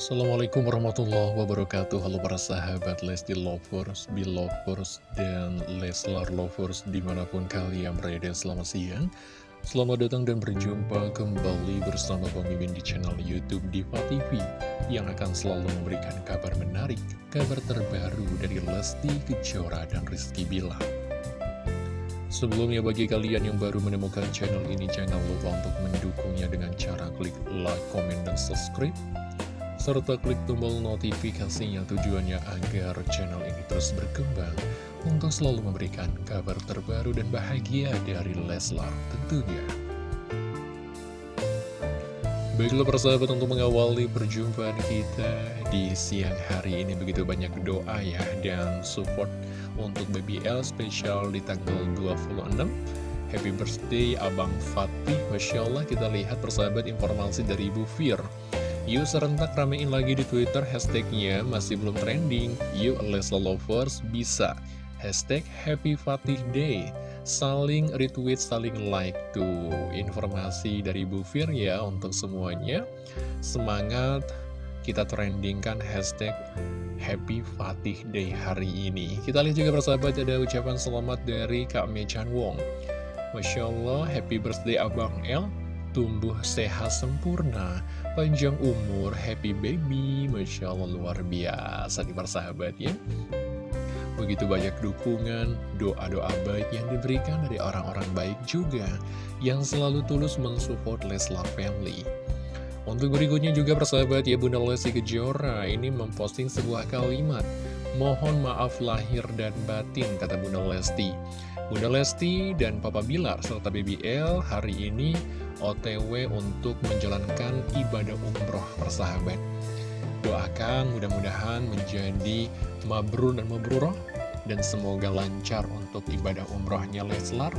Assalamualaikum warahmatullahi wabarakatuh. Halo para sahabat Lesti Lovers, Belovers, dan Leslar Lovers di mana pun kalian berada selamat siang. Selamat datang dan berjumpa kembali bersama pemimpin di channel Youtube Diva TV Yang akan selalu memberikan kabar menarik, kabar terbaru dari Lesti Kejora dan Rizky Bilar. Sebelumnya bagi kalian yang baru menemukan channel ini jangan lupa untuk mendukungnya dengan cara klik like, comment, dan subscribe serta klik tombol notifikasinya tujuannya agar channel ini terus berkembang. Untuk selalu memberikan kabar terbaru dan bahagia dari Leslar tentunya. Baiklah persahabat untuk mengawali perjumpaan kita di siang hari ini. Begitu banyak doa ya dan support untuk BBL spesial di tanggal 26 Happy birthday Abang Fatih. Masya Allah kita lihat persahabat informasi dari Ibu Fir Yuk serentak ramein lagi di Twitter hashtagnya masih belum trending. Yuk Lesla Lovers bisa. Hashtag Happy Fatih Day. Saling retweet, saling like tuh. Informasi dari Bu Fir ya untuk semuanya. Semangat kita trendingkan hashtag Happy Fatih Day hari ini. Kita lihat juga persahabat ada ucapan selamat dari Kak Mechan Wong. Masya Allah, happy birthday Abang El tumbuh sehat sempurna, panjang umur, happy baby, Masya Allah luar biasa nih persahabat ya. Begitu banyak dukungan, doa-doa baik yang diberikan dari orang-orang baik juga, yang selalu tulus mensupport Leslar Family. Untuk berikutnya juga persahabat ya Bunda Lesti Kejora ini memposting sebuah kalimat Mohon maaf lahir dan batin kata Bunda Lesti Bunda Lesti dan Papa Bilar serta BBL hari ini OTW untuk menjalankan ibadah umroh persahabat. Doakan mudah-mudahan menjadi mabrur dan mabruroh dan semoga lancar untuk ibadah umrohnya Leslar.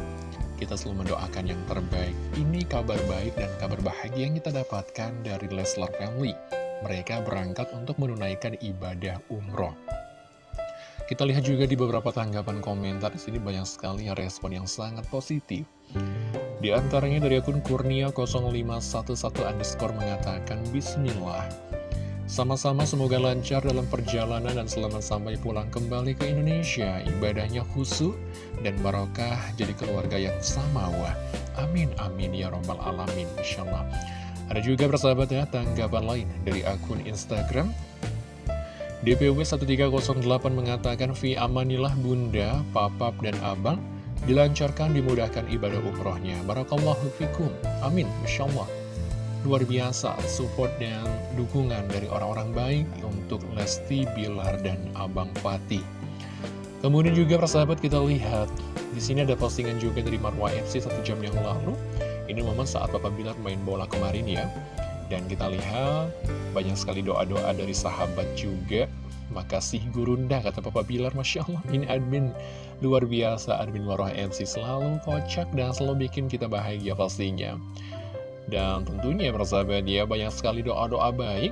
Kita selalu mendoakan yang terbaik. Ini kabar baik dan kabar bahagia yang kita dapatkan dari Leslar Family. Mereka berangkat untuk menunaikan ibadah umroh. Kita lihat juga di beberapa tanggapan komentar di sini banyak sekali respon yang sangat positif. Di antaranya dari akun Kurnia 0511 underscore mengatakan Bismillah. Sama-sama semoga lancar dalam perjalanan dan selamat sampai pulang kembali ke Indonesia. Ibadahnya khusyuk dan barokah jadi keluarga yang sama wah. Amin amin ya robbal alamin insyaallah. Ada juga persahabat ya tanggapan lain dari akun Instagram DPW 1308 mengatakan Vi amanilah bunda, papap, dan abang dilancarkan dimudahkan ibadah umrohnya. Barakallahu fikum. Amin. Masya. Luar biasa support dan dukungan dari orang-orang baik untuk Lesti, Bilar, dan Abang Fatih. Kemudian juga persahabat kita lihat di sini ada postingan juga dari Marwa FC satu jam yang lalu. Ini momen saat Bapak Bilar main bola kemarin ya. Dan kita lihat banyak sekali doa-doa dari sahabat juga. Makasih Gurunda, kata Papa Bilar. Masya Allah, ini admin luar biasa. Admin Marwah MC selalu kocak dan selalu bikin kita bahagia pastinya. Dan tentunya persahabat dia banyak sekali doa-doa baik.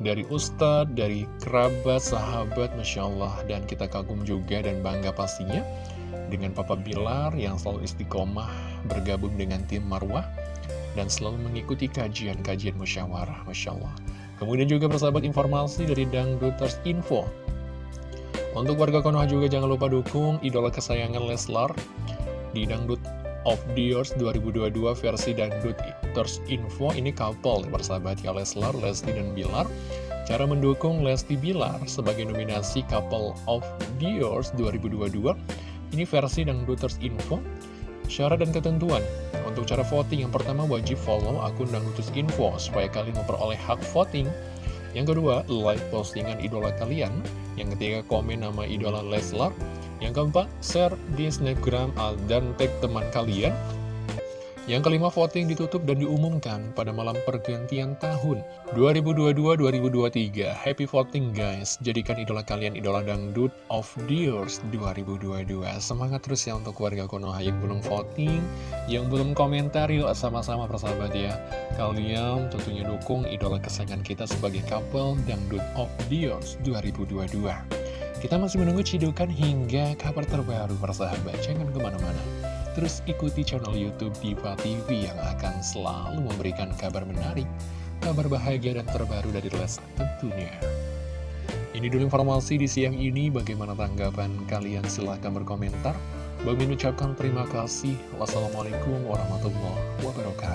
Dari ustadz, dari kerabat, sahabat, Masya Allah. Dan kita kagum juga dan bangga pastinya. Dengan Papa Bilar yang selalu istiqomah bergabung dengan tim Marwah dan selalu mengikuti kajian-kajian musyawarah, Masya Allah. Kemudian juga persahabat informasi dari Dangduters Info. Untuk warga Konoha juga jangan lupa dukung idola kesayangan Leslar di Dangdut of the Years 2022 versi Dangduters Info. Ini couple persahabat ya Leslar, Lesti dan Bilar. Cara mendukung Lesti Bilar sebagai nominasi Couple of the Years 2022 Ini versi Dangduters Info Syarat dan ketentuan untuk cara voting, yang pertama wajib follow akun Dangdutus Info supaya kalian memperoleh hak voting. Yang kedua, like postingan idola kalian. Yang ketiga, komen nama idola Leslar. Yang keempat, share di snapgram dan tag teman kalian. Yang kelima, voting ditutup dan diumumkan pada malam pergantian tahun 2022-2023. Happy voting guys, jadikan idola kalian idola dangdut of the years 2022. Semangat terus ya untuk warga Konoha yang belum voting, yang belum komentar, yuk sama-sama persahabat ya. Kalian tentunya dukung idola kesayangan kita sebagai couple dangdut of the years 2022. Kita masih menunggu cidukan hingga kabar terbaru persahabat, jangan ke mana-mana. Terus ikuti channel Youtube Diva TV yang akan selalu memberikan kabar menarik, kabar bahagia dan terbaru dari Leslar tentunya. Ini dulu informasi di siang ini, bagaimana tanggapan kalian? Silahkan berkomentar. Bagi mengucapkan terima kasih. Wassalamualaikum warahmatullahi wabarakatuh.